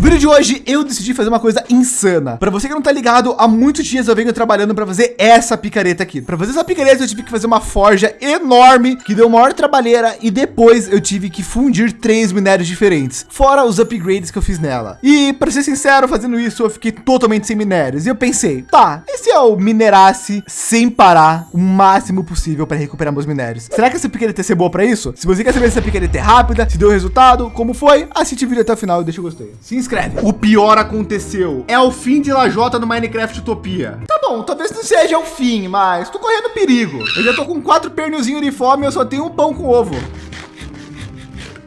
No vídeo de hoje, eu decidi fazer uma coisa insana. Para você que não tá ligado, há muitos dias eu venho trabalhando para fazer essa picareta aqui. Para fazer essa picareta, eu tive que fazer uma forja enorme, que deu maior trabalheira, e depois eu tive que fundir três minérios diferentes, fora os upgrades que eu fiz nela. E para ser sincero, fazendo isso, eu fiquei totalmente sem minérios. E eu pensei, tá, e se eu minerasse sem parar o máximo possível para recuperar meus minérios? Será que essa picareta ia ser boa para isso? Se você quer saber se essa picareta é rápida, se deu resultado, como foi, assiste o vídeo até o final e deixa o gostei. Se O pior aconteceu. É o fim de Lajota no Minecraft Utopia. Tá bom, talvez não seja o fim, mas tô correndo perigo. Eu já tô com quatro pernilzinhos de fome e eu só tenho um pão com ovo.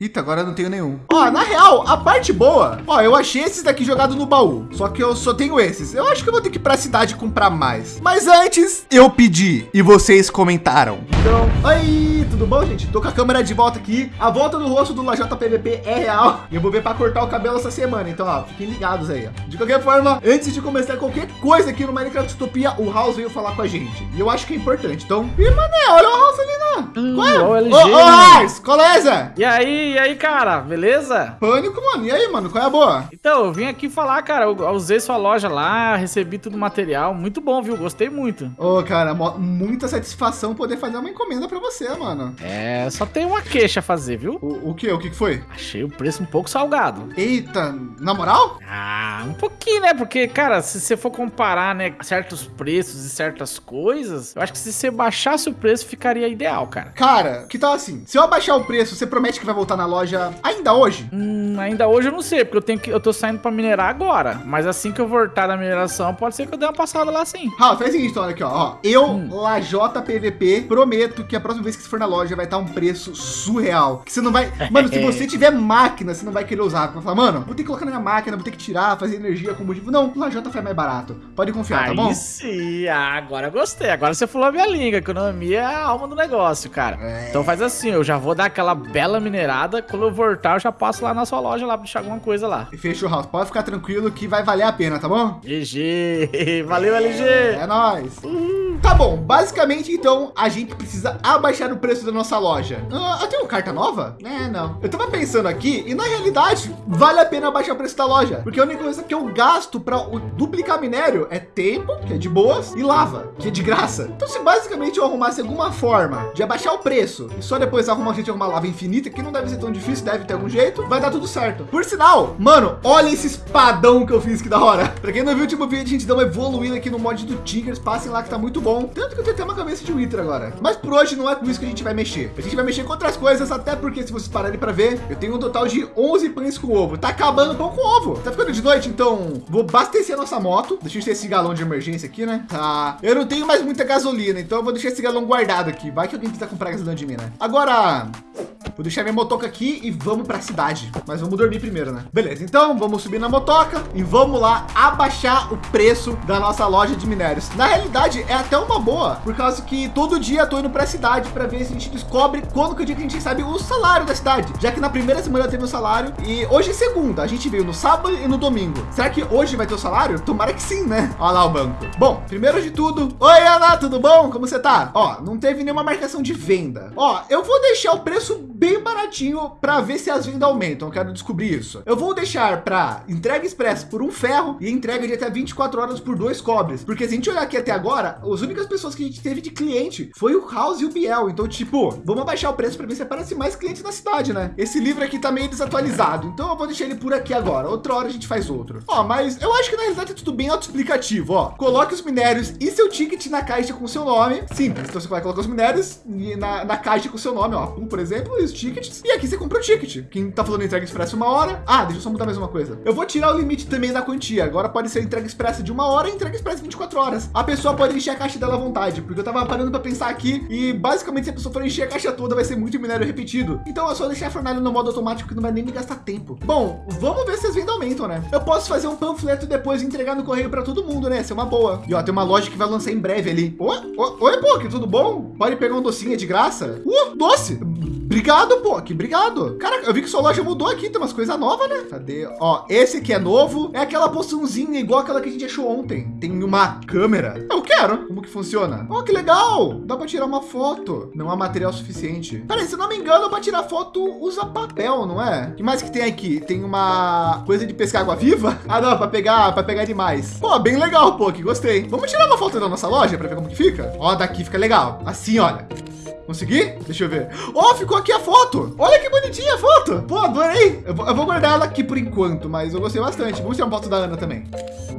Eita, agora eu não tenho nenhum. Ó, na real, a parte boa, ó, eu achei esses daqui jogados no baú. Só que eu só tenho esses. Eu acho que eu vou ter que ir para a cidade comprar mais. Mas antes, eu pedi e vocês comentaram. Então, aí, tudo bom, gente? Tô com a câmera de volta aqui. A volta do rosto do Lajota PVP é real. E eu vou ver para cortar o cabelo essa semana. Então, ó, fiquem ligados aí. Ó. De qualquer forma, antes de começar qualquer coisa aqui no Minecraft Utopia, o House veio falar com a gente. E eu acho que é importante. Então, e mané, olha o House ali, né? Hum, Qual é? Ô, LG, ô, ô, House, beleza? E aí, e aí, cara, beleza? Pânico, mano. E aí, mano, qual é a boa? Então, eu vim aqui falar, cara, eu usei sua loja lá, recebi todo o material, muito bom, viu? Gostei muito. Ô, oh, cara, muita satisfação poder fazer uma encomenda pra você, mano. É, só tem uma queixa a fazer, viu? O, o que? O que foi? Achei o preço um pouco salgado. Eita, na moral? Ah, um pouquinho, né? Porque, cara, se você for comparar, né, certos preços e certas coisas, eu acho que se você baixasse o preço, ficaria ideal, cara. Cara, que tal assim? Se eu abaixar o preço, você promete que vai voltar na loja ainda hoje? Hum, ainda hoje eu não sei, porque eu tenho que eu tô saindo para minerar agora. Mas assim que eu voltar da mineração, pode ser que eu dê uma passada lá sim. Ah, faz o seguinte, então, aqui, ó. ó eu, hum. Lajota PVP, prometo que a próxima vez que você for na loja vai estar um preço surreal. Que você não vai. Mano, se você tiver máquina, você não vai querer usar. Vai falar, mano, vou ter que colocar na minha máquina, vou ter que tirar, fazer energia, combustível. Não, Lajota faz mais barato. Pode confiar, tá Aí tá bom? sim, ah, agora gostei. Agora você falou a minha língua. Economia é a alma do negócio, cara. É. Então faz assim, eu já vou dar aquela bela minerada. Quando eu voltar, eu já passo lá na sua loja lá pra deixar alguma coisa lá. E fechou, House. Pode ficar tranquilo que vai valer a pena, tá bom? GG. Valeu, LG. É, é nóis. Uhum. Tá bom, basicamente então a gente precisa abaixar o preço da nossa loja. Ah, eu tenho carta nova? É, não. Eu tava pensando aqui e na realidade vale a pena abaixar o preço da loja, porque a única coisa que eu gasto para duplicar minério é tempo, que é de boas, e lava, que é de graça. Então se basicamente eu arrumasse alguma forma de abaixar o preço e só depois arrumar a gente arrumar lava infinita, que não deve ser tão difícil, deve ter algum jeito, vai dar tudo certo. Por sinal, mano, olha esse espadão que eu fiz que da hora. Para quem não viu o último vídeo, a gente deu uma evoluída aqui no mod do Tigers, passem lá que tá muito bom. Tanto que eu tenho até uma cabeça de Wither agora. Mas por hoje não é com isso que a gente vai mexer. A gente vai mexer com outras coisas, até porque se vocês pararem para ver, eu tenho um total de 11 pães com ovo. Tá acabando pão com ovo. Tá ficando de noite, então vou abastecer a nossa moto. Deixa eu ter esse galão de emergência aqui, né? Tá. Eu não tenho mais muita gasolina, então eu vou deixar esse galão guardado aqui. Vai que alguém precisa comprar gasolina de mim, né? Agora, Vou deixar minha motoca aqui e vamos para a cidade. Mas vamos dormir primeiro, né? Beleza, então vamos subir na motoca e vamos lá abaixar o preço da nossa loja de minérios. Na realidade, é até uma boa, por causa que todo dia tô indo para a cidade para ver se a gente descobre quando que é o dia que a gente recebe o salário da cidade. Já que na primeira semana teve o salário e hoje é segunda. A gente veio no sábado e no domingo. Será que hoje vai ter o salário? Tomara que sim, né? Olha lá o banco. Bom, primeiro de tudo, oi Ana, tudo bom? Como você tá? Ó, não teve nenhuma marcação de venda. Ó, eu vou deixar o preço bem baratinho para ver se as vendas aumentam. Eu quero descobrir isso. Eu vou deixar para entrega expressa por um ferro e entrega de até 24 horas por dois cobres. Porque se a gente olhar aqui até agora, as únicas pessoas que a gente teve de cliente foi o House e o Biel. Então, tipo, vamos abaixar o preço para ver se aparece mais clientes na cidade, né? Esse livro aqui tá meio desatualizado. Então eu vou deixar ele por aqui agora. Outra hora a gente faz outro. Ó, mas eu acho que na realidade é tudo bem autoexplicativo. Ó, coloque os minérios e seu ticket na caixa com seu nome. Simples. Então você vai colocar os minérios na, na caixa com seu nome, ó. Um, por exemplo, e tickets. E aqui você compra o ticket. Quem tá falando entrega expressa uma hora. Ah, deixa eu só mudar mais uma coisa. Eu vou tirar o limite também da quantia. Agora pode ser entrega expressa de uma hora e entrega expressa 24 horas. A pessoa pode encher a caixa dela à vontade, porque eu tava parando para pensar aqui e basicamente se a pessoa for encher a caixa toda vai ser muito minério repetido. Então é só deixar a fornalha no modo automático que não vai nem me gastar tempo. Bom, vamos ver se as vendas aumentam, né? Eu posso fazer um panfleto depois e entregar no correio para todo mundo, né? Essa é uma boa. E ó, tem uma loja que vai lançar em breve ali. Oi, oi, pô, que tudo bom? Pode pegar um docinho de graça? Uh, doce! Obrigado, pô, que obrigado. Cara, eu vi que sua loja mudou aqui, tem umas coisas novas, né? Cadê? Ó, esse aqui é novo. É aquela poçãozinha igual aquela que a gente achou ontem. Tem uma câmera. Que? quero. Como que funciona? Oh, que legal. Dá para tirar uma foto. Não há material suficiente. Peraí, se não me engano, para tirar foto usa papel, não é? O que mais que tem aqui? Tem uma coisa de pescar água viva? Ah, não, para pegar, para pegar demais. Pô, bem legal, pô, que gostei. Vamos tirar uma foto da nossa loja para ver como que fica? Ó, daqui fica legal. Assim, olha. Consegui? Deixa eu ver. Oh, ficou aqui a foto. Olha que bonitinha a foto. Pô, adorei. Eu vou, guardar ela aqui por enquanto, mas eu gostei bastante. Vamos tirar uma foto da Ana também.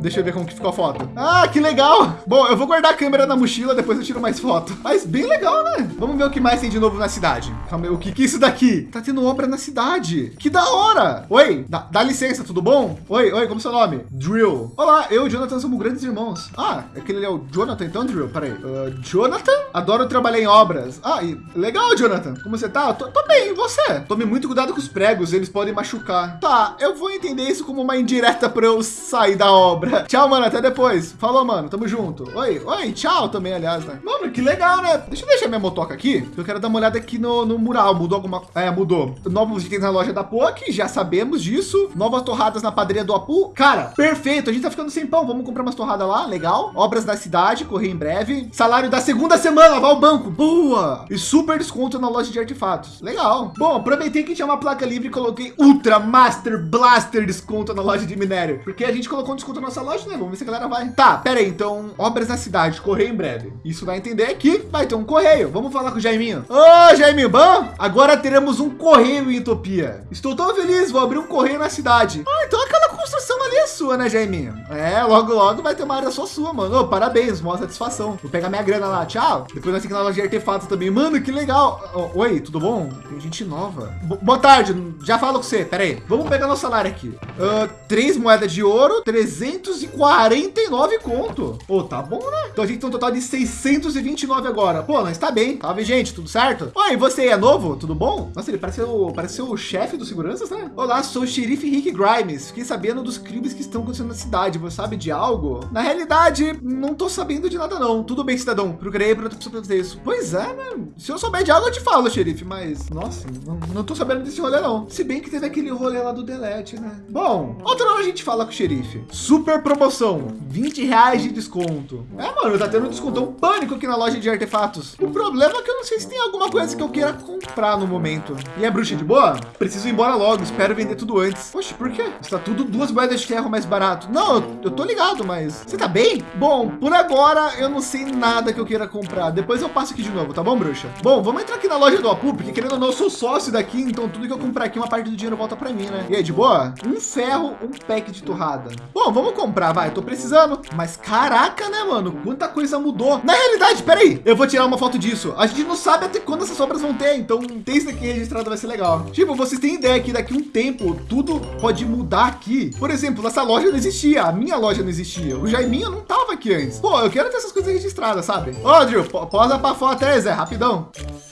Deixa eu ver como que ficou a foto. Ah, que legal. Bom, eu vou guardar a câmera na mochila, depois eu tiro mais foto. Mas bem legal, né? Vamos ver o que mais tem de novo na cidade. Calma aí, o que que é isso daqui? Tá tendo obra na cidade. Que da hora. Oi, dá, dá licença, tudo bom? Oi, oi, como é seu nome? Drill. Olá, eu e o Jonathan somos grandes irmãos. Ah, aquele é o Jonathan então, Drill? Peraí. Uh, Jonathan? Adoro trabalhar em obras. Ah, legal, Jonathan. Como você tá? Tô, tô bem, e você? Tome muito cuidado com os pregos, eles podem machucar. Tá, eu vou entender isso como uma indireta para eu sair da obra. Tchau, mano, até depois. Falou, mano, tamo junto. Oi, oi, tchau também, aliás, né? Mano, que legal, né? Deixa eu deixar minha motoca aqui. Eu quero dar uma olhada aqui no, no mural. Mudou alguma... É, mudou. Novos itens na loja da POC, já sabemos disso. Novas torradas na padaria do Apu. Cara, perfeito. A gente tá ficando sem pão. Vamos comprar umas torradas lá, legal. Obras da cidade, correr em breve. Salário da segunda semana, vai ao banco. Boa! E super desconto na loja de artefatos. Legal. Bom, aproveitei que tinha uma placa livre e coloquei Ultra Master Blaster desconto na loja de minério. Porque a gente colocou um desconto na nossa loja, né? Vamos ver se a galera vai. Tá, pera aí. Então, obras na cidade, correio em breve. Isso vai entender que vai ter um correio. Vamos falar com o Jaiminho. Ô, Jaiminho, bom? Agora teremos um correio em Utopia. Estou tão feliz, vou abrir um correio na cidade. Ah, então aquela construção ali é sua, né, Jaiminho? É, logo, logo vai ter uma área só sua, mano. Ô, parabéns, maior satisfação. Vou pegar minha grana lá, tchau. Depois nós temos que ir na loja de artefatos também. Mano, que legal. oi, tudo bom? Tem gente nova. boa tarde, já falo com você. Pera aí. Vamos pegar nosso salário aqui. Uh, três moedas de ouro, 349 conto. Ô, oh, tá bom, né? Então a gente tem um total de 629 agora. Pô, nós tá bem. Salve, gente, tudo certo? Oi, você é novo? Tudo bom? Nossa, ele parece o, parece o chefe dos seguranças, né? Olá, sou o xerife Rick Grimes. Fiquei sabendo dos crimes que estão acontecendo na cidade. Você sabe de algo? Na realidade, não tô sabendo de nada, não. Tudo bem, cidadão. Procurei para isso. Pois é, né? Se eu souber de algo, eu te falo, xerife. Mas, nossa, não, não tô sabendo desse rolê, não. Se bem que teve aquele rolê lá do Delete, né? Bom, outra hora a gente fala com o xerife. Super promoção, 20 reais de desconto. É, mano, tá tendo um descontão pânico aqui na loja de artefatos. O problema é que eu não sei se tem alguma coisa que eu queira comprar no momento. E a bruxa de boa? Preciso ir embora logo, espero vender tudo antes. Poxa, por quê? Está tudo duas moedas de ferro mais barato. Não, eu tô ligado, mas você tá bem? Bom, por agora eu não sei nada que eu queira comprar. Depois eu passo aqui de novo, tá bom, bruxa? Bom, vamos entrar aqui na loja do Apu, porque querendo ou não, eu sou sócio daqui, então tudo que eu comprar aqui, uma parte do dinheiro volta para mim, né? E aí, de boa? Um ferro, um pack de torrada. Bom, vamos comprar, vai. Tô precisando. Mas caraca, né, mano? Quanta coisa mudou. Na realidade, peraí, eu vou tirar uma foto disso. A gente não sabe até quando essas obras vão ter, então ter isso aqui registrado vai ser legal. Tipo, vocês têm ideia que daqui um tempo tudo pode mudar aqui. Por exemplo, essa loja não existia, a minha loja não existia. O Jaiminho não tava aqui antes. Pô, eu quero ter essas coisas registradas, sabe? Ô, Drew, posa pra foto aí, Zé, rapidão.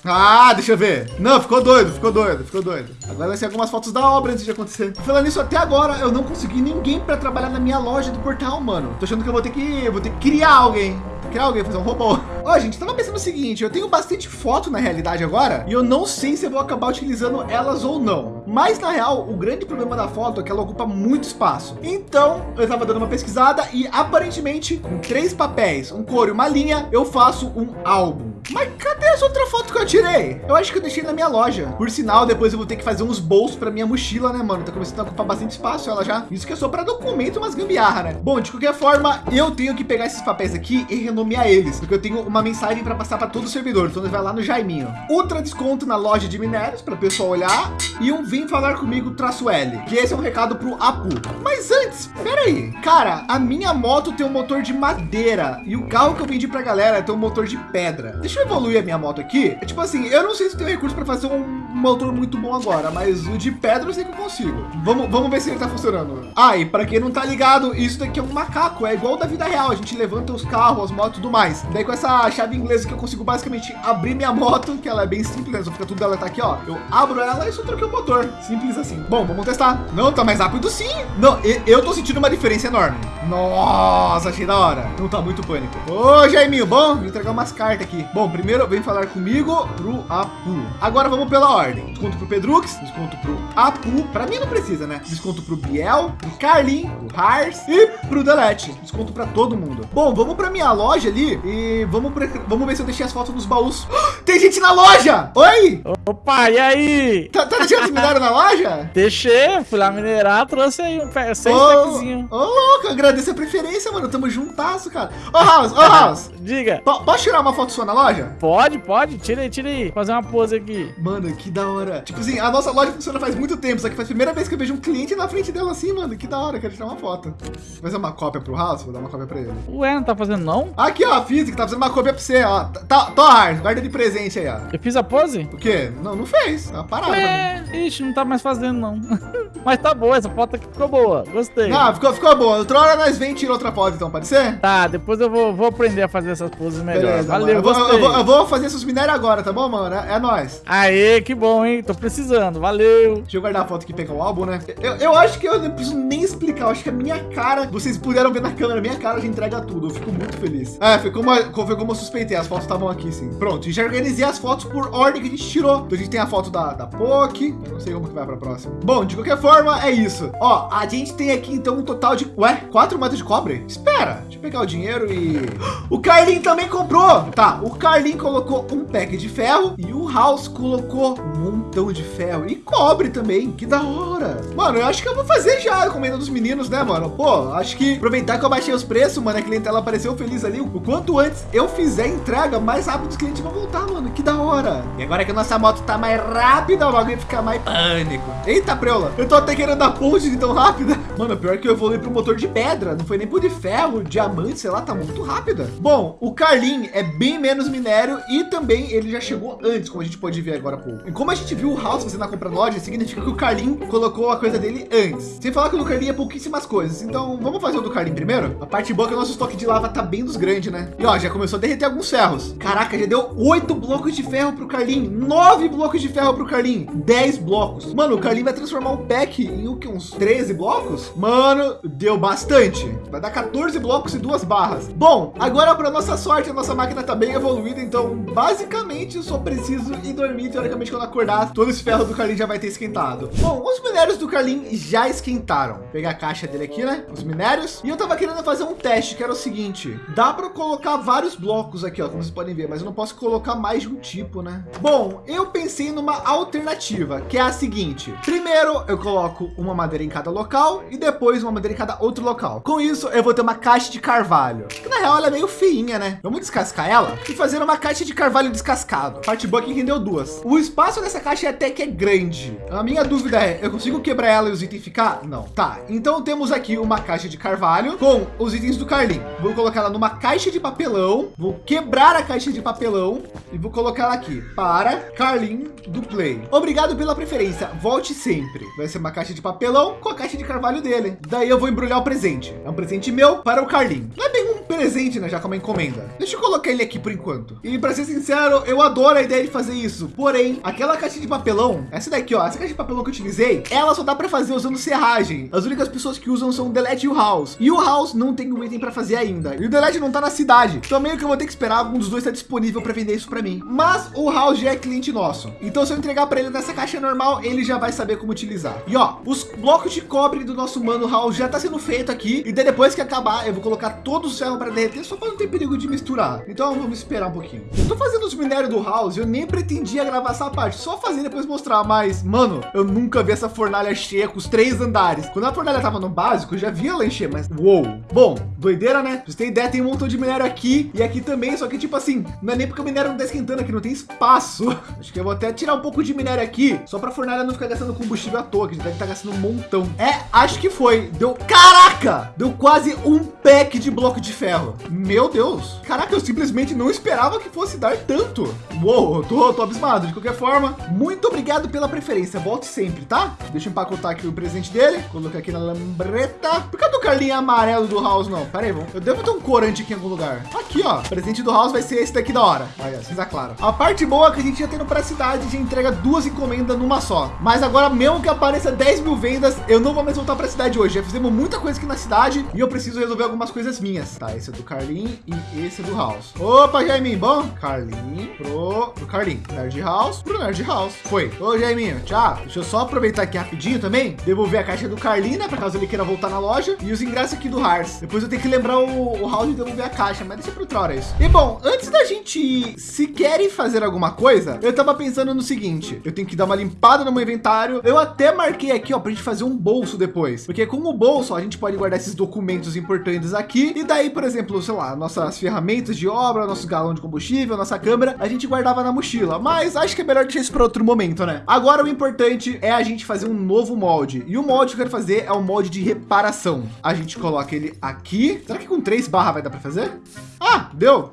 Ah, deixa eu ver. Não, ficou doido, ficou doido, ficou doido. Agora vai ser algumas fotos da obra antes de acontecer. Falando isso, até agora eu não consegui ninguém para trabalhar na minha loja do portal, mano. Tô achando que eu vou ter que, vou ter que criar alguém criar alguém, fazer um robô. Ó, gente, tava pensando o seguinte, eu tenho bastante foto na realidade agora, e eu não sei se eu vou acabar utilizando elas ou não. Mas na real, o grande problema da foto é que ela ocupa muito espaço. Então, eu tava dando uma pesquisada e aparentemente, com três papéis, um cor e uma linha, eu faço um álbum. Mas cadê essa outra foto que eu tirei? Eu acho que eu deixei na minha loja. Por sinal, depois eu vou ter que fazer uns bolsos para minha mochila, né, mano? Tá começando a ocupar bastante espaço ela já. Isso que é só para documento, umas gambiarra, né? Bom, de qualquer forma, eu tenho que pegar esses papéis aqui e renomear eles, porque eu tenho uma mensagem para passar para todo o servidor. Então, vai lá no Jaiminho. Ultra desconto na loja de minérios para o pessoal olhar e um vem falar comigo traço L, que esse é um recado pro Apu. Mas antes, peraí, cara, a minha moto tem um motor de madeira e o carro que eu vendi para galera tem um motor de pedra. Deixa eu evoluir a minha moto aqui. É tipo assim, eu não sei se tem recurso para fazer um motor muito bom agora, mas o de pedra eu sei que eu consigo. Vamos, vamos ver se ele tá funcionando. Ah, e para quem não tá ligado, isso daqui é um macaco, é igual da vida real. A gente levanta os carros, as motos e tudo mais. Daí com essa chave inglesa que eu consigo basicamente abrir minha moto, que ela é bem simples, né? Só fica tudo dela tá aqui, ó. Eu abro ela e só troquei o motor. Simples assim. Bom, vamos testar. Não, tá mais rápido sim. Não, eu tô sentindo uma diferença enorme. Nossa, achei da hora. Não tá muito pânico. Ô, Jaiminho, bom? Vou entregar umas cartas aqui. Bom, Bom, primeiro vem falar comigo pro Apu. Agora vamos pela ordem. Desconto pro Pedrux, desconto pro Apu. Para mim não precisa, né? Desconto pro Biel, pro Carlin, pro Hars e pro Delete. Desconto para todo mundo. Bom, vamos para minha loja ali e vamos, pra, vamos ver se eu deixei as fotos nos baús. Tem gente na loja! Oi! Opa, e aí? Tá, tá deixando esse minério na loja? Deixei, fui lá minerar, trouxe aí um pé, seis packzinho. ô, louco, agradeço a preferência, mano. Tamo juntasso, cara. Ô, House, ô, House. Diga. po- Posso tirar uma foto sua na loja? Pode, pode, tira aí, tira aí. Fazer uma pose aqui. Mano, que da hora. Tipo assim, a nossa loja funciona faz muito tempo, só que faz a primeira vez que eu vejo um cliente na frente dela assim, mano. Que da hora, quero tirar uma foto. Vou fazer uma cópia pro House, vou dar uma cópia pra ele. Ué, não tá fazendo não? Aqui, ó, a física, tá fazendo uma cópia pra você, ó. Tá, tô, Hars, guarda de presente aí, ó. Eu fiz a pose? O quê? Não, não fez. Pra mim. É, ixi, não tá mais fazendo não. Mas tá boa, essa foto aqui ficou boa. Gostei. Não, ficou, ficou bom. Outra hora nós vem e tira outra foto, então, pode ser? Tá, depois eu vou, vou aprender a fazer essas poses melhor. Beleza, mano. Valeu, eu, vou, gostei. eu, vou, eu vou fazer esses minérios agora, tá bom, mano? É, é nóis. Aê, que bom, hein? Tô precisando. Valeu. Deixa eu guardar a foto aqui e pegar o álbum, né? Eu, eu acho que eu não preciso nem explicar. Eu acho que a minha cara, vocês puderam ver na câmera, a minha cara já entrega tudo. Eu fico muito feliz. É, foi como, foi como eu suspeitei. As fotos estavam aqui, sim. Pronto, já organizei as fotos por ordem que a gente tirou. Então a gente tem a foto da, da. Eu não sei como que vai pra próxima. Bom, de qualquer forma, é isso. Ó, a gente tem aqui então um total de. Ué, quatro moedas de cobre? Espera, deixa eu pegar o dinheiro e. O Carlin também comprou! Tá, o Carlin colocou um pack de ferro e o House colocou um montão de ferro e cobre também. Que da hora! Mano, eu acho que eu vou fazer já a encomenda dos meninos, né, mano? Pô, acho que aproveitar que eu baixei os preços, mano, a clientela apareceu feliz ali. O quanto antes eu fizer a entrega, mais rápido os clientes vão voltar, mano. Que da hora! E agora que a nossa moto tá mais rápida, o bagulho fica mais pânico. Eita, preula! Eu tô até querendo dar ponte de tão rápida. Mano, pior que eu evolui pro motor de pedra. Não foi nem por de ferro, diamante, sei lá, tá muito rápida. Bom, o Carlin é bem menos minério e também ele já chegou antes, como a gente pode ver agora há pouco. E como a gente viu o House fazendo a compra loja, significa que o Carlin colocou a coisa dele antes. Sem falar que o do Carlin é pouquíssimas coisas. Então, vamos fazer o do Carlin primeiro? A parte boa é que o nosso estoque de lava tá bem dos grandes, né? E ó, já começou a derreter alguns ferros. Caraca, já deu oito blocos de ferro pro Carlin, nove blocos de ferro pro Carlin, 10 blocos. Mano, o Carlin vai transformar um pack em o que? Uns 13 blocos? Mano, deu bastante. Vai dar 14 blocos e duas barras. Bom, agora para nossa sorte, a nossa máquina tá bem evoluída, então basicamente eu só preciso ir dormir. Teoricamente, quando acordar, todo esse ferro do Carlin já vai ter esquentado. Bom, os minérios do Carlin já esquentaram. Vou pegar a caixa dele aqui, né? Os minérios. E eu tava querendo fazer um teste, que era o seguinte: dá para colocar vários blocos aqui, ó, como vocês podem ver, mas eu não posso colocar mais de um tipo, né? Bom, eu pensei numa alternativa, que é a seguinte: primeiro eu coloco uma madeira em cada local e depois uma madeira em cada outro local. Com isso, eu vou ter uma caixa de carvalho, que na real ela é meio feinha, né? Vamos descascar ela e fazer uma caixa de carvalho descascado. Parte boa que rendeu duas. O espaço dessa caixa é até que é grande. A minha dúvida é, eu consigo quebrar ela e os itens ficar? Não. Tá, então temos aqui uma caixa de carvalho com os itens do Carlin. Vou colocar ela numa caixa de papelão, vou quebrar a caixa de papelão e vou colocar ela aqui para Carlin do Play. Obrigado pela preferência, volte sempre. Vai ser uma caixa de papelão com a caixa de carvalho dele. Daí eu vou embrulhar o presente. É um presente meu para o Carlin. Não é bem presente, né? Já com uma encomenda. Deixa eu colocar ele aqui por enquanto. E para ser sincero, eu adoro a ideia de fazer isso. Porém, aquela caixa de papelão, essa daqui, ó, essa caixa de papelão que eu utilizei, ela só dá para fazer usando serragem. As únicas pessoas que usam são o Delete e o House. E o House não tem um item para fazer ainda. E o Delete não tá na cidade. Então meio que eu vou ter que esperar algum dos dois estar disponível para vender isso para mim. Mas o House já é cliente nosso. Então se eu entregar para ele nessa caixa normal, ele já vai saber como utilizar. E ó, os blocos de cobre do nosso mano House já tá sendo feito aqui. E daí depois que acabar, eu vou colocar todos os ferros para derreter só para não ter perigo de misturar. Então vamos esperar um pouquinho. Eu tô fazendo os minérios do House, eu nem pretendia gravar essa parte, só fazer depois mostrar. Mas, mano, eu nunca vi essa fornalha cheia com os três andares. Quando a fornalha tava no básico, eu já via ela encher, mas uou. Bom, doideira, né? Pra terem ideia, tem um montão de minério aqui e aqui também, só que tipo assim, não é nem porque o minério não tá esquentando aqui, não tem espaço. Acho que eu vou até tirar um pouco de minério aqui, só pra fornalha não ficar gastando combustível à toa, que deve estar gastando um montão. É, acho que foi. Deu, caraca! Deu quase um pack de bloco de ferro. Meu Deus. Caraca, eu simplesmente não esperava que fosse dar tanto. Uou, tô, tô abismado. De qualquer forma, muito obrigado pela preferência. Volte sempre, tá? Deixa eu empacotar aqui o presente dele. Colocar aqui na lambreta. Por que do Carlinho amarelo do House não? Pera aí, eu devo ter um corante aqui em algum lugar. Aqui, ó. Presente do House vai ser esse daqui da hora. Olha, cinza claro. A parte boa é que a gente já tendo para a cidade, já entrega duas encomendas numa só. Mas agora, mesmo que apareça 10 mil vendas, eu não vou mais voltar para a cidade hoje. Já fizemos muita coisa aqui na cidade e eu preciso resolver algumas coisas minhas. Tá, esse é do Carlin e esse é do House. Opa, Jaiminho, bom? Carlin pro, pro Carlin. Nerd House pro Nerd House. Foi. Ô, Jaiminho, tchau. Deixa eu só aproveitar aqui rapidinho também, devolver a caixa do Carlin, né? Pra caso ele queira voltar na loja. E os ingressos aqui do Hars. Depois eu tenho que lembrar o, o House de devolver a caixa, mas deixa para outra hora isso. E bom, antes da gente se querem fazer alguma coisa, eu tava pensando no seguinte, eu tenho que dar uma limpada no meu inventário. Eu até marquei aqui, ó, pra gente fazer um bolso depois, porque com o bolso a gente pode guardar esses documentos importantes aqui. E daí, por exemplo, sei lá, nossas ferramentas de obra, nosso galão de combustível, nossa câmera, a gente guardava na mochila. Mas acho que é melhor deixar isso para outro momento, né? Agora o importante é a gente fazer um novo molde. E o molde que eu quero fazer é o molde de reparação. A gente coloca ele aqui. Será que com três barras vai dar para fazer? Ah, deu.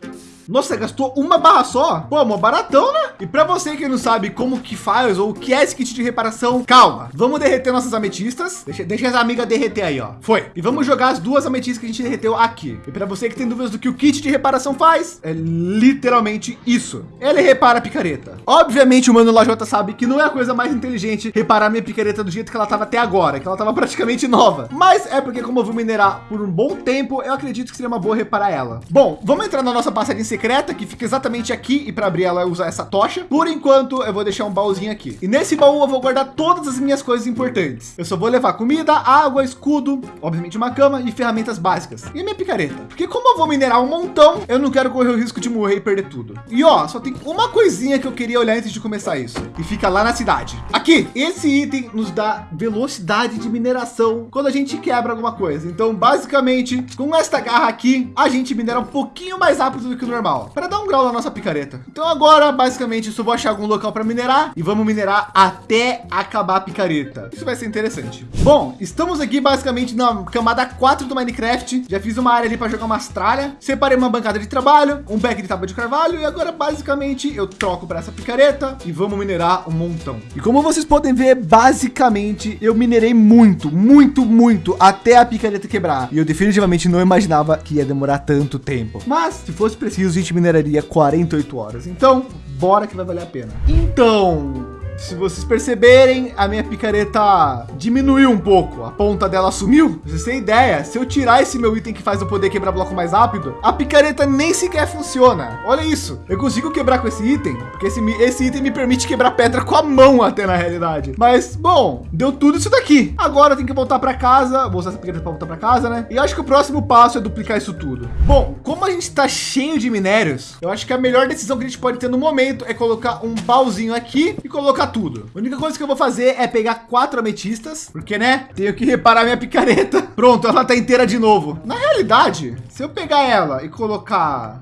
Nossa, gastou uma barra só? Pô, mó baratão, né? E para você que não sabe como que faz ou o que é esse kit de reparação, calma. Vamos derreter nossas ametistas. Deixa, deixa as amigas derreter aí, ó. Foi. E vamos jogar as duas ametistas que a gente derreteu aqui. E para você que tem dúvidas do que o kit de reparação faz, é literalmente isso. Ele repara a picareta. Obviamente o mano Lajota sabe que não é a coisa mais inteligente reparar minha picareta do jeito que ela estava até agora, que ela estava praticamente nova. Mas é porque como eu vou minerar por um bom tempo, eu acredito que seria uma boa reparar ela. Bom, vamos entrar na nossa passarinha secreta que fica exatamente aqui e para abrir ela usar essa tocha. Por enquanto eu vou deixar um baúzinho aqui. E nesse baú eu vou guardar todas as minhas coisas importantes. Eu só vou levar comida, água, escudo, obviamente uma cama e ferramentas básicas. E minha picareta. Porque como eu vou minerar um montão, eu não quero correr o risco de morrer e perder tudo. E ó, só tem uma coisinha que eu queria olhar antes de começar isso. E fica lá na cidade. Aqui, esse item nos dá velocidade de mineração quando a gente quebra alguma coisa. Então, basicamente, com esta garra aqui, a gente minera um pouquinho mais rápido do que o normal. Para dar um grau na nossa picareta. Então agora, basicamente, só vou achar algum local para minerar e vamos minerar até acabar a picareta. Isso vai ser interessante. Bom, estamos aqui basicamente na camada 4 do Minecraft. Já fiz uma área ali para jogar umas tralhas. Separei uma bancada de trabalho, um back de tábua de carvalho e agora basicamente eu troco para essa picareta e vamos minerar um montão. E como vocês podem ver, basicamente eu minerei muito, muito, muito até a picareta quebrar. E eu definitivamente não imaginava que ia demorar tanto tempo. Mas se fosse preciso, gente mineraria duraria 48 horas. Então, bora que vai valer a pena. Então, se vocês perceberem, a minha picareta diminuiu um pouco. A ponta dela sumiu. Vocês têm ideia? Se eu tirar esse meu item que faz eu poder quebrar bloco mais rápido, a picareta nem sequer funciona. Olha isso. Eu consigo quebrar com esse item, porque esse, esse item me permite quebrar pedra com a mão até na realidade. Mas, bom, deu tudo isso daqui. Agora eu tenho que voltar para casa. Vou usar essa picareta para voltar para casa, né? E acho que o próximo passo é duplicar isso tudo. Bom, como a gente está cheio de minérios, eu acho que a melhor decisão que a gente pode ter no momento é colocar um baúzinho aqui e colocar tudo. A única coisa que eu vou fazer é pegar quatro ametistas, porque né, tenho que reparar minha picareta. Pronto, ela tá inteira de novo. Na realidade, se eu pegar ela e colocar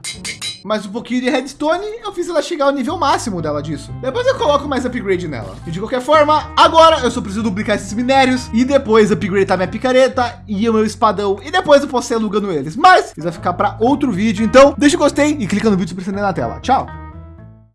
mais um pouquinho de redstone, eu fiz ela chegar ao nível máximo dela disso. Depois eu coloco mais upgrade nela. E de qualquer forma, agora eu só preciso duplicar esses minérios e depois upgradear minha picareta e o meu espadão. E depois eu posso ir alugando eles. Mas isso vai ficar para outro vídeo. Então deixa o gostei e clica no vídeo se na tela. Tchau!